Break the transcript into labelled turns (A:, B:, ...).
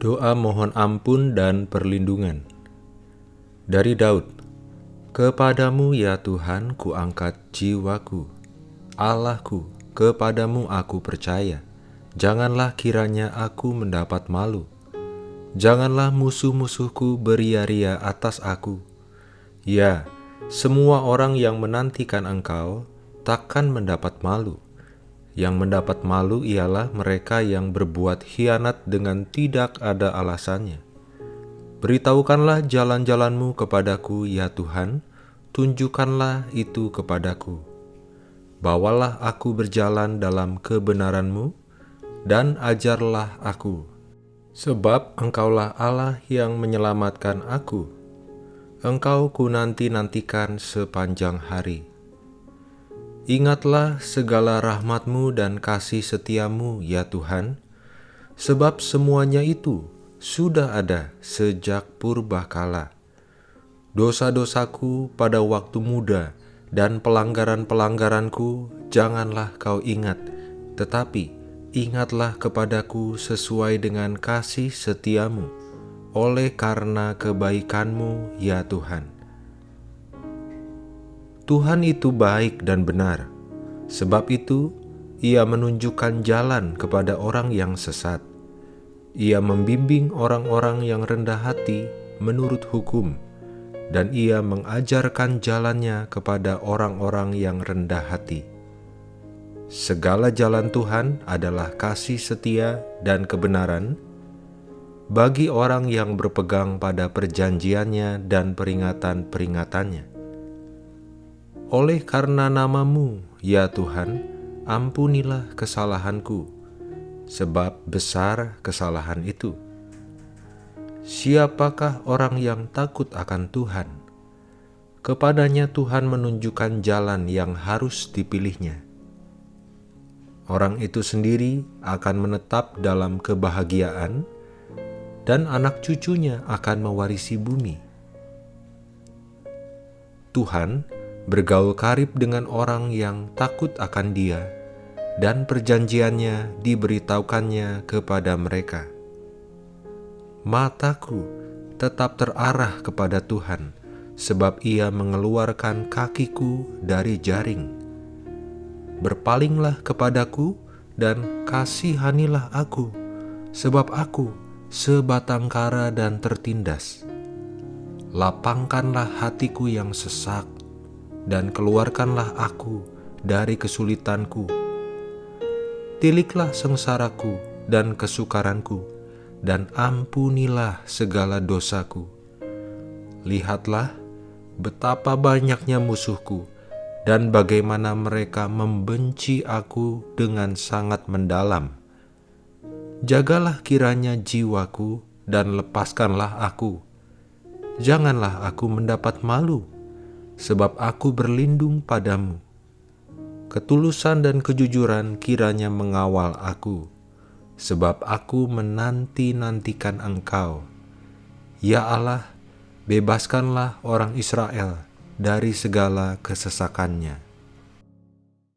A: Doa mohon ampun dan perlindungan. Dari Daud Kepadamu ya Tuhan ku angkat jiwaku. Allahku, kepadamu aku percaya. Janganlah kiranya aku mendapat malu. Janganlah musuh-musuhku beria-ria atas aku. Ya, semua orang yang menantikan engkau takkan mendapat malu yang mendapat malu ialah mereka yang berbuat hianat dengan tidak ada alasannya. Beritahukanlah jalan-jalanmu kepadaku, ya Tuhan, tunjukkanlah itu kepadaku. Bawalah aku berjalan dalam kebenaranmu, dan ajarlah aku. Sebab engkaulah Allah yang menyelamatkan aku. Engkau ku nanti-nantikan sepanjang hari. Ingatlah segala rahmatmu dan kasih setiamu, ya Tuhan, sebab semuanya itu sudah ada sejak purba kala. Dosa-dosaku pada waktu muda dan pelanggaran-pelanggaranku janganlah kau ingat, tetapi ingatlah kepadaku sesuai dengan kasih setiamu, oleh karena kebaikanmu, ya Tuhan. Tuhan itu baik dan benar, sebab itu Ia menunjukkan jalan kepada orang yang sesat. Ia membimbing orang-orang yang rendah hati menurut hukum, dan Ia mengajarkan jalannya kepada orang-orang yang rendah hati. Segala jalan Tuhan adalah kasih setia dan kebenaran bagi orang yang berpegang pada perjanjiannya dan peringatan-peringatannya. Oleh karena namamu, ya Tuhan, ampunilah kesalahanku, sebab besar kesalahan itu. Siapakah orang yang takut akan Tuhan? Kepadanya Tuhan menunjukkan jalan yang harus dipilihnya. Orang itu sendiri akan menetap dalam kebahagiaan, dan anak cucunya akan mewarisi bumi. Tuhan bergaul karib dengan orang yang takut akan dia, dan perjanjiannya diberitahukannya kepada mereka. Mataku tetap terarah kepada Tuhan, sebab ia mengeluarkan kakiku dari jaring. Berpalinglah kepadaku dan kasihanilah aku, sebab aku sebatang kara dan tertindas. Lapangkanlah hatiku yang sesak, dan keluarkanlah aku dari kesulitanku. Tiliklah sengsaraku dan kesukaranku, dan ampunilah segala dosaku. Lihatlah betapa banyaknya musuhku, dan bagaimana mereka membenci aku dengan sangat mendalam. Jagalah kiranya jiwaku, dan lepaskanlah aku. Janganlah aku mendapat malu sebab aku berlindung padamu. Ketulusan dan kejujuran kiranya mengawal aku, sebab aku menanti-nantikan Engkau. Ya Allah, bebaskanlah orang Israel dari segala kesesakannya.